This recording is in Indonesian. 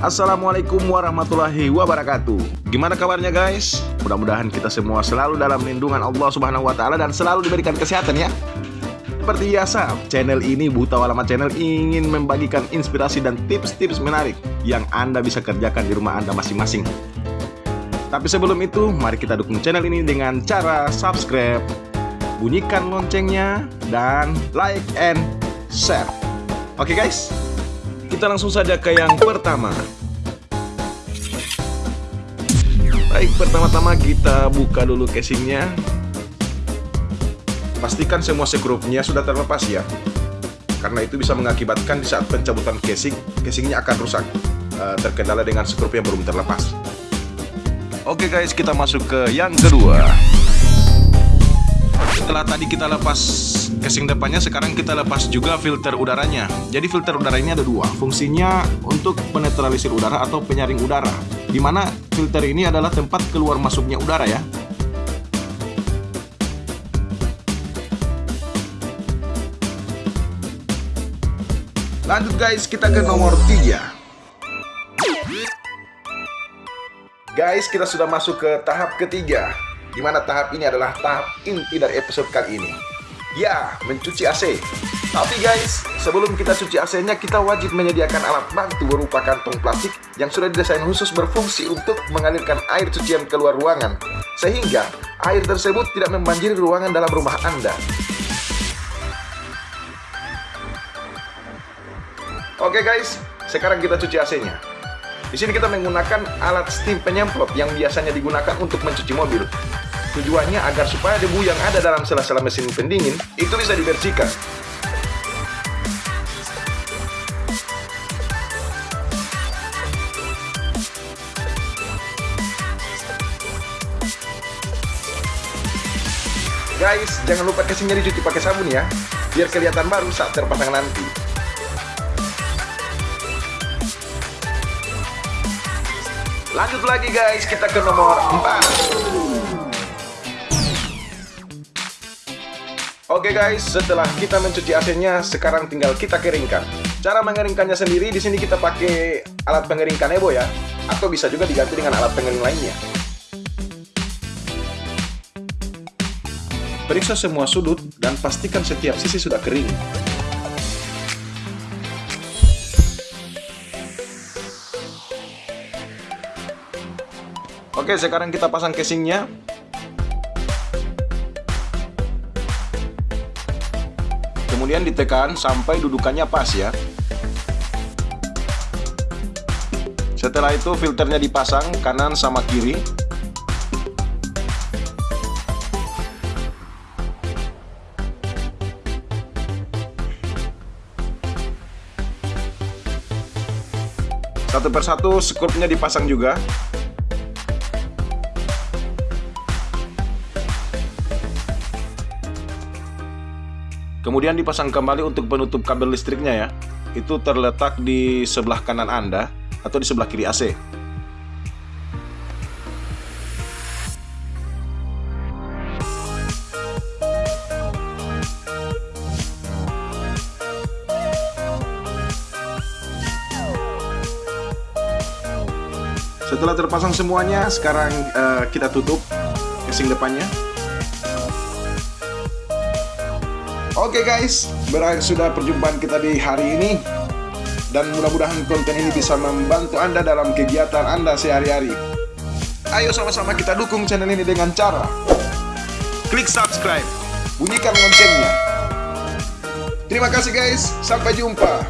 Assalamualaikum warahmatullahi wabarakatuh. Gimana kabarnya guys? Mudah-mudahan kita semua selalu dalam lindungan Allah subhanahu wa ta'ala Dan selalu diberikan kesehatan ya. Seperti biasa, channel ini Buta Walama Channel ingin membagikan inspirasi dan tips-tips menarik Yang Anda bisa kerjakan di rumah Anda masing-masing. Tapi sebelum itu, mari kita dukung channel ini dengan cara subscribe Bunyikan loncengnya dan like and share. Oke guys, kita langsung saja ke yang pertama. Baik, pertama-tama kita buka dulu casingnya. Pastikan semua sekrupnya sudah terlepas ya. Karena itu bisa mengakibatkan di saat pencabutan casing Casingnya akan rusak. Uh, Terkendala dengan sekrup yang belum terlepas. Oke guys, kita masuk ke yang kedua. Setelah tadi kita lepas casing depannya sekarang kita lepas juga filter udaranya. Jadi filter udara ini ada dua. Fungsinya untuk penetralisir udara atau penyaring udara. Di mana filter ini adalah tempat keluar masuknya udara ya. Lanjut guys kita ke nomor 3 guys kita sudah masuk ke tahap ketiga di mana tahap ini adalah tahap inti dari episode kali ini Ya, mencuci AC. Tapi guys, sebelum kita cuci AC-nya, kita wajib menyediakan alat bantu berupa kantong plastik yang sudah didesain khusus berfungsi untuk mengalirkan air cucian keluar ruangan, sehingga air tersebut tidak membanjiri ruangan dalam rumah Anda. Oke guys, sekarang kita cuci AC-nya. Di sini kita menggunakan alat steam penyemprot yang biasanya digunakan untuk mencuci mobil. Tujuannya agar supaya debu yang ada dalam sela-sela mesin pendingin itu bisa dibersihkan. Guys, jangan lupa casingnya dicuci pakai sabun ya, biar kelihatan baru saat terpasang nanti. Lanjut lagi guys, kita ke nomor 4. Oke guys, setelah kita mencuci AC-nya, sekarang tinggal kita keringkan. Cara mengeringkannya sendiri, di sini kita pakai alat pengering kanebo ya, atau bisa juga diganti dengan alat pengering lainnya. Periksa semua sudut dan pastikan setiap sisi sudah kering. Oke, sekarang kita pasang casingnya. Kemudian ditekan sampai dudukannya pas ya. Setelah itu filternya dipasang kanan sama kiri. Satu persatu skrupnya dipasang juga Kemudian dipasang kembali untuk penutup kabel listriknya ya. Itu terletak di sebelah kanan Anda atau di sebelah kiri AC. Setelah terpasang semuanya, sekarang uh, kita tutup casing depannya. Oke guys, berakhir sudah perjumpaan kita di hari ini. Dan mudah-mudahan konten ini bisa membantu Anda dalam kegiatan Anda sehari-hari. Ayo sama-sama kita dukung channel ini dengan cara Klik subscribe, bunyikan loncengnya. Terima kasih guys, sampai jumpa